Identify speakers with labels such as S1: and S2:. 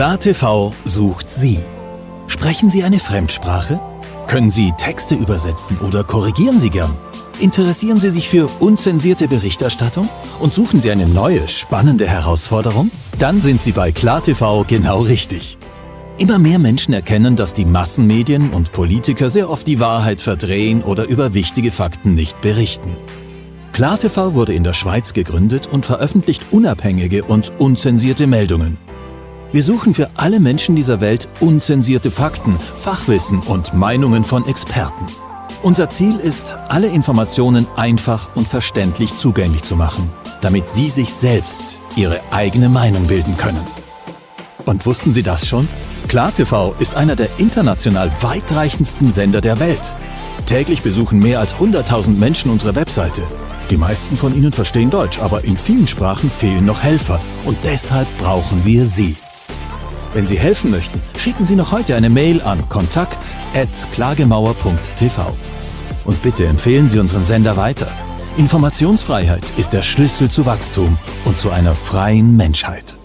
S1: KlarTV sucht Sie. Sprechen Sie eine Fremdsprache? Können Sie Texte übersetzen oder korrigieren Sie gern? Interessieren Sie sich für unzensierte Berichterstattung und suchen Sie eine neue, spannende Herausforderung? Dann sind Sie bei KlarTV genau richtig. Immer mehr Menschen erkennen, dass die Massenmedien und Politiker sehr oft die Wahrheit verdrehen oder über wichtige Fakten nicht berichten. KlarTV wurde in der Schweiz gegründet und veröffentlicht unabhängige und unzensierte Meldungen. Wir suchen für alle Menschen dieser Welt unzensierte Fakten, Fachwissen und Meinungen von Experten. Unser Ziel ist, alle Informationen einfach und verständlich zugänglich zu machen, damit Sie sich selbst Ihre eigene Meinung bilden können. Und wussten Sie das schon? KlarTV ist einer der international weitreichendsten Sender der Welt. Täglich besuchen mehr als 100.000 Menschen unsere Webseite. Die meisten von ihnen verstehen Deutsch, aber in vielen Sprachen fehlen noch Helfer und deshalb brauchen wir Sie. Wenn Sie helfen möchten, schicken Sie noch heute eine Mail an kontakt.klagemauer.tv. Und bitte empfehlen Sie unseren Sender weiter. Informationsfreiheit ist der Schlüssel zu Wachstum und zu einer freien Menschheit.